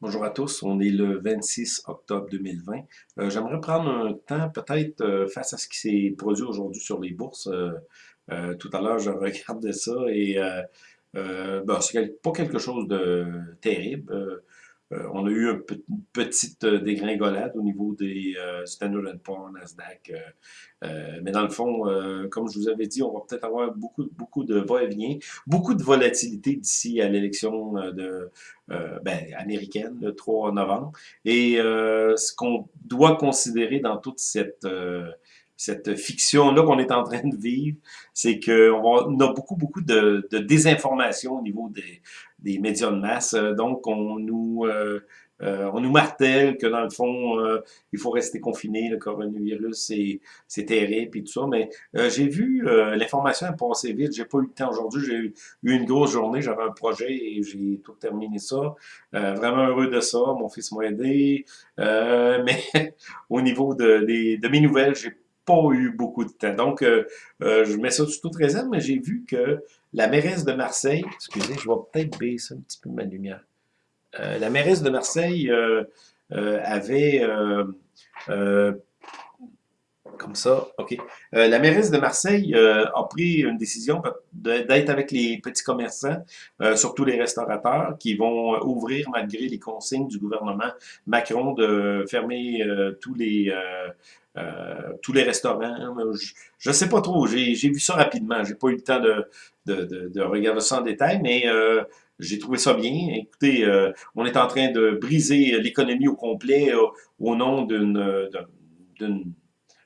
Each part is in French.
Bonjour à tous, on est le 26 octobre 2020. Euh, J'aimerais prendre un temps peut-être euh, face à ce qui s'est produit aujourd'hui sur les bourses. Euh, tout à l'heure, je regardais ça et bon, c'est pas quelque chose de terrible. Euh, on a eu une petite euh, dégringolade au niveau des euh, Standard Poor's, Nasdaq. mais dans le fond, comme je vous avais dit, on va peut-être avoir beaucoup, beaucoup de va-et-vient, beaucoup de volatilité d'ici à l'élection de, euh, ben, américaine, le 3 novembre. Et euh, ce qu'on doit considérer dans toute cette, euh, cette fiction-là qu'on est en train de vivre, c'est qu'on a beaucoup, beaucoup de, de désinformation au niveau des, des médias de masse. Euh, Donc, on nous, euh, euh, on nous martèle que dans le fond, euh, il faut rester confiné, le coronavirus, c'est terrible et tout ça. Mais euh, j'ai vu euh, l'information a passé vite. J'ai pas eu le temps aujourd'hui. J'ai eu une grosse journée. J'avais un projet et j'ai tout terminé ça. Euh, vraiment heureux de ça. Mon fils m'a aidé. Mais au niveau de, des- de mes nouvelles, j'ai pas eu beaucoup de temps. Donc, euh, euh, je mets ça sous toute réserve, mais j'ai vu que la mairesse de Marseille, excusez, je vais peut-être baisser un petit peu ma lumière. Euh, la mairesse de Marseille avait comme ça, OK. Euh, la mairesse de Marseille euh, a pris une décision d'être avec les petits commerçants, euh, surtout les restaurateurs, qui vont ouvrir malgré les consignes du gouvernement Macron de fermer tous les tous les restaurants. Je ne sais pas trop. J'ai vu ça rapidement. J'ai pas eu le temps de, de, de, de regarder ça en détail, mais j'ai trouvé ça bien. Écoutez, on est en train de briser l'économie au complet au nom d'une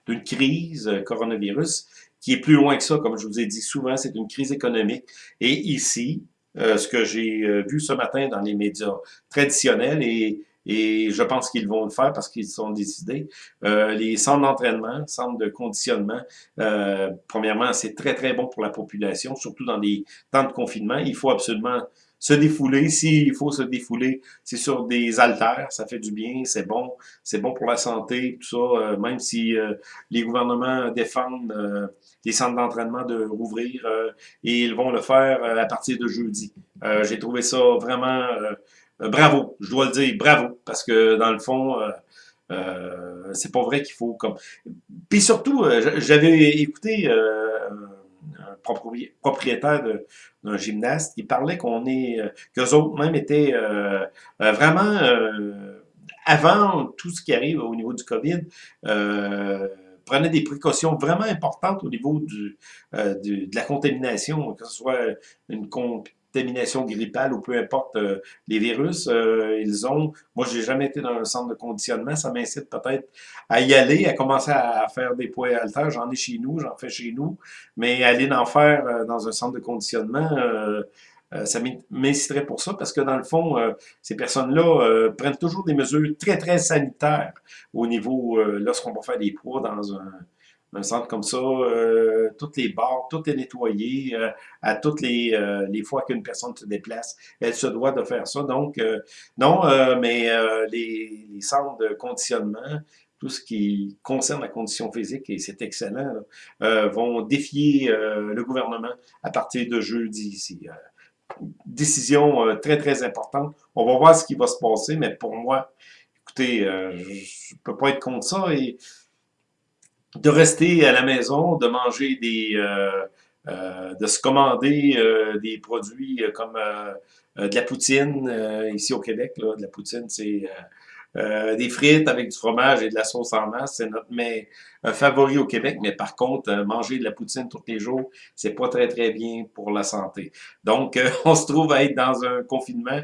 d'une crise euh, coronavirus qui est plus loin que ça, comme je vous ai dit souvent, c'est une crise économique. Et ici, euh, ce que j'ai euh, vu ce matin dans les médias traditionnels, et, et je pense qu'ils vont le faire parce qu'ils sont décidés, euh, les centres d'entraînement, centres de conditionnement, euh, premièrement, c'est très, très bon pour la population, surtout dans des temps de confinement. Il faut absolument se défouler. S'il faut se défouler, c'est sur des haltères, ça fait du bien, c'est bon, c'est bon pour la santé, tout ça, euh, même si euh, les gouvernements défendent euh, les centres d'entraînement de rouvrir et ils vont le faire à partir de jeudi. J'ai trouvé ça vraiment bravo, je dois le dire, bravo, parce que dans le fond, c'est pas vrai qu'il faut comme. Puis surtout, j'avais écouté propri- propriétaire de- d'un gymnaste qui parlait qu'on est, euh, qu'eux autres même étaient euh, euh, vraiment avant tout ce qui arrive au niveau du COVID, prenaient des précautions vraiment importantes au niveau du, du- de la contamination, que ce soit une contamination grippale ou peu importe euh, les virus, euh, ils ont. Moi, j'ai jamais été dans un centre de conditionnement, ça m'incite peut-être à y aller, à commencer à faire des poids haltères. J'en ai chez nous, j'en fais chez nous, mais aller en faire euh, dans un centre de conditionnement. euh, euh, ça m'inciterait pour ça parce que dans le fond, ces personnes-là prennent toujours des mesures très, très sanitaires au niveau, lorsqu'on va faire des poids dans un, un centre comme ça, euh, toutes les barres, tout est nettoyé, euh, à toutes les, euh, les fois qu'une personne se déplace, elle se doit de faire ça. Donc, euh, non, euh, mais euh, les, les centres de conditionnement, tout ce qui concerne la condition physique, et c'est excellent, là, euh, vont défier euh, le gouvernement à partir de jeudi ici. Euh, décision euh, très, très importante. On va voir ce qui va se passer, mais pour moi, écoutez, euh, je peux pas être contre ça et de rester à la maison, de manger des, euh, euh, de se commander euh, des produits euh, comme euh, de la poutine ici au Québec. De la poutine, c'est euh, des frites avec du fromage et de la sauce en masse, c'est notre mets euh, favori au Québec. Mais par contre, euh, manger de la poutine tous les jours, c'est pas très très bien pour la santé. Donc, on se trouve à être dans un confinement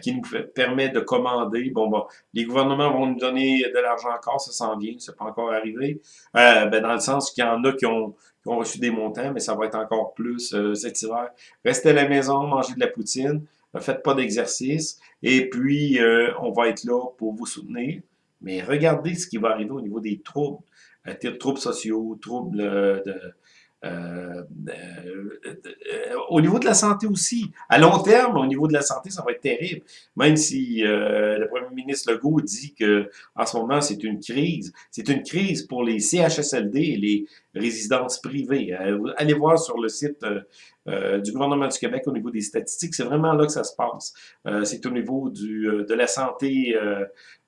qui nous permet de commander. Bon, bon, les gouvernements vont nous donner de l'argent encore, ça s'en vient, c'est pas encore arrivé. Ben, dans le sens qu'il y en a qui ont, qui ont reçu des montants, mais ça va être encore plus cet hiver. Restez à la maison, mangez de la poutine, ne faites pas d'exercice, et puis euh, on va être là pour vous soutenir. Mais regardez ce qui va arriver au niveau des troubles, euh, troubles sociaux, troubles euh, de, euh, euh, euh, au niveau de la santé aussi. À long terme, au niveau de la santé, ça va être terrible. Même si euh, le premier ministre Legault dit que en ce moment, c'est une crise. C'est une crise pour les CHSLD les résidences privées. Euh, allez voir sur le site euh, du gouvernement du Québec au niveau des statistiques. C'est vraiment là que ça se passe. c'est au niveau du, de la santé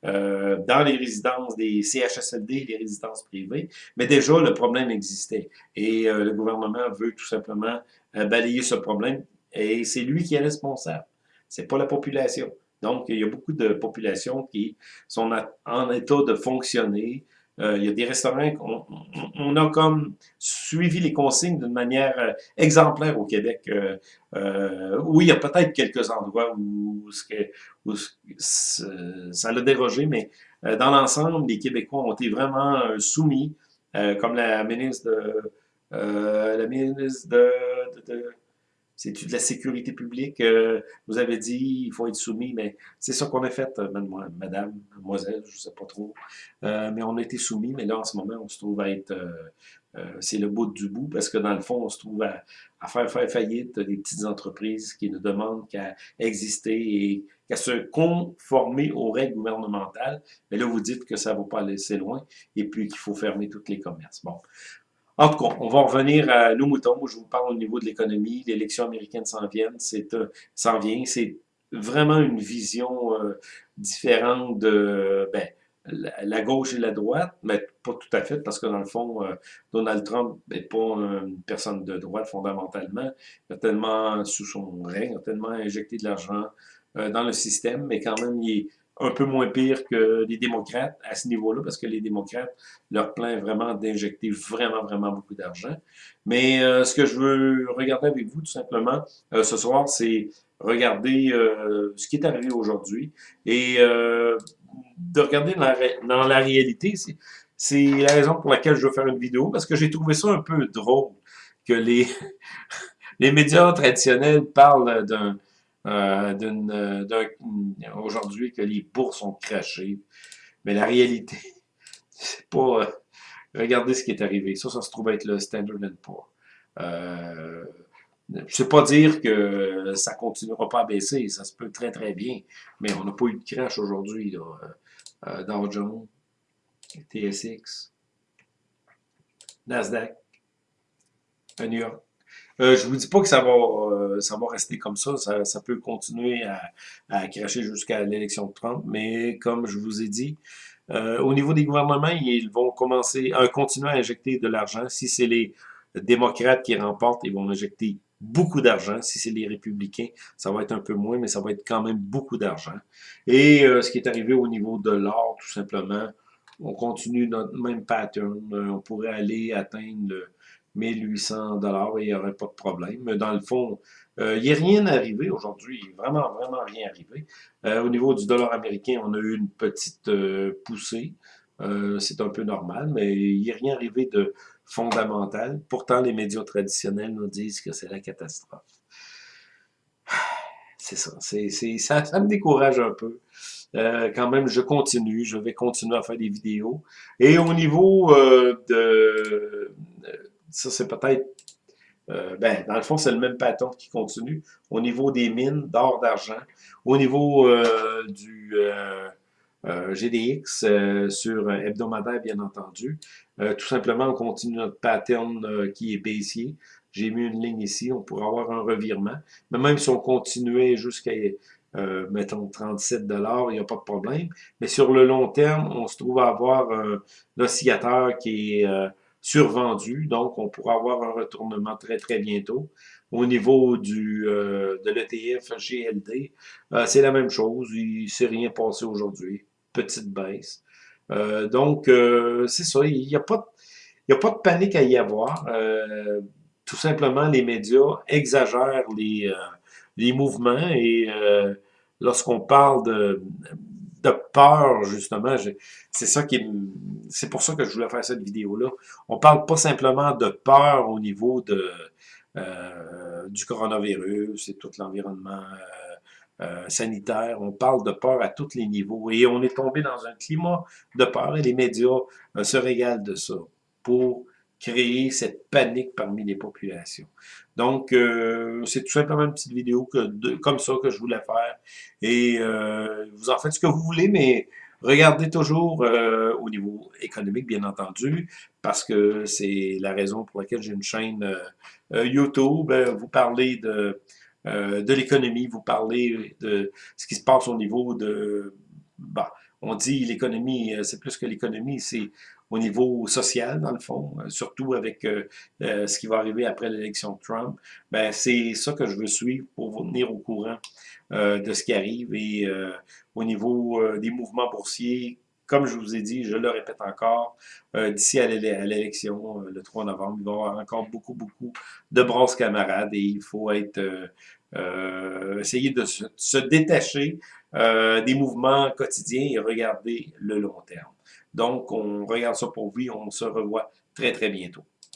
dans les résidences des CHSLD, les résidences privées. Mais déjà, le problème existait. Et le gouvernement veut tout simplement balayer ce problème. Et c'est lui qui est responsable. C'est pas la population. Donc, il y a beaucoup de populations qui sont en état de fonctionner. Euh, il y a des restaurants, on, on, a comme suivi les consignes d'une manière euh, exemplaire au Québec. Euh, euh, oui, il y a peut-être quelques endroits où, où, ça l'a dérogé, mais dans l'ensemble, les Québécois ont été vraiment soumis, comme la ministre de, la ministre de, de c'est-tu de la sécurité publique? Euh, vous avez dit, il faut être soumis, mais c'est ça qu'on a fait, euh, madame, mademoiselle, je ne sais pas trop. Euh, mais on a été soumis, mais là, en ce moment, on se trouve à être... c'est le bout du bout, parce que dans le fond, on se trouve à, faire faire faillite des petites entreprises qui ne demandent qu'à exister et qu'à se conformer aux règles gouvernementales. Mais là, vous dites que ça ne va pas aller assez loin et puis qu'il faut fermer tous les commerces. Bon, en tout cas, on va revenir à nos moutons. je vous parle au niveau de l'économie. L'élection américaine s'en vient. C'est euh, vient. C'est vraiment une vision euh, différente de ben, la, gauche et la droite, mais pas tout à fait, parce que dans le fond, euh, Donald Trump n'est pas une personne de droite fondamentalement. Il a tellement, sous son règne, il a tellement injecté de l'argent dans le système, mais quand même, il est un peu moins pire que les démocrates à ce niveau-là, parce que les démocrates, leur plan est vraiment d'injecter vraiment, vraiment beaucoup d'argent. Mais euh, ce que je veux regarder avec vous, tout simplement, euh, ce soir, c'est regarder euh, ce qui est arrivé aujourd'hui et de regarder dans la, dans la réalité. C'est la raison pour laquelle je veux faire une vidéo, parce que j'ai trouvé ça un peu drôle que les, les médias traditionnels parlent d'un euh, euh aujourd'hui que les bourses ont craché. Mais la réalité, c'est pas... Euh, regardez ce qui est arrivé. Ça, ça se trouve être le Standard Poor's. Euh, sais pas dire que ça continuera pas à baisser, ça se peut très très bien, mais on n'a pas eu de crash aujourd'hui. Euh, Dow Jones, TSX, Nasdaq, New York. Euh, je vous dis pas que ça va, euh, ça va rester comme ça. Ça, peut continuer à, à cracher jusqu'à l'élection de Trump. Mais comme je vous ai dit, euh, au niveau des gouvernements, ils vont commencer à continuer à injecter de l'argent. Si c'est les démocrates qui remportent, ils vont injecter beaucoup d'argent. Si c'est les républicains, ça va être un peu moins, mais ça va être quand même beaucoup d'argent. Et ce qui est arrivé au niveau de l'or, tout simplement, on continue notre même pattern. on pourrait aller atteindre 1800 dollars et il n'y aurait pas de problème. Dans le fond, euh, il n'y a rien arrivé aujourd'hui, vraiment, vraiment rien arrivé. Euh, au niveau du dollar américain, on a eu une petite euh, poussée. C'est un peu normal, mais il n'y a rien arrivé de fondamental. Pourtant, les médias traditionnels nous disent que c'est la catastrophe. C'est ça, ça me décourage un peu. quand même, je continue, je vais continuer à faire des vidéos. Et au niveau de ça, c'est peut-être... Euh, ben, dans le fond, c'est le même patron qui continue. Au niveau des mines d'or, d'argent, au niveau euh, du euh, GDX sur hebdomadaire, bien entendu, tout simplement, on continue notre pattern qui est baissier. J'ai mis une ligne ici, on pourrait avoir un revirement. Mais même si on continuait jusqu'à, mettons, 37 il n'y a pas de problème. Mais sur le long terme, on se trouve à avoir un oscillateur qui est survendu, donc on pourra avoir un retournement très très bientôt. Au niveau du euh, de l'ETF GLD, euh, c'est la même chose, il ne s'est rien passé aujourd'hui, petite baisse. Euh, donc, c'est ça, il n'y a, pas de, a pas de panique à y avoir. tout simplement, les médias exagèrent les, les mouvements et lorsqu'on parle de de peur, justement. C'est ça qui C'est pour ça que je voulais faire cette vidéo-là. On parle pas simplement de peur au niveau de euh, du coronavirus et tout l'environnement euh, euh, sanitaire. On parle de peur à tous les niveaux. Et on est tombé dans un climat de peur et les médias se régalent de ça pour créer cette panique parmi les populations. Donc, euh, c'est tout simplement une petite vidéo que, comme ça que je voulais faire. Et euh, vous en faites ce que vous voulez, mais regardez toujours au niveau économique, bien entendu, parce que c'est la raison pour laquelle j'ai une chaîne YouTube. Vous parlez de, de l'économie, vous parlez de ce qui se passe au niveau de... Bah, on dit l'économie, c'est plus que l'économie, c'est au niveau social, dans le fond, euh, surtout avec euh, euh, ce qui va arriver après l'élection de Trump, ben, c'est ça que je veux suivre pour vous tenir au courant de ce qui arrive. Et au niveau des mouvements boursiers, comme je vous ai dit, je le répète encore, d'ici à l'élection, le 3 novembre, il va y avoir encore beaucoup, beaucoup de bronzes camarades et il faut être essayer de se détacher des mouvements quotidiens et regarder le long terme. Donc, on regarde ça pour vous. On se revoit très, très bientôt.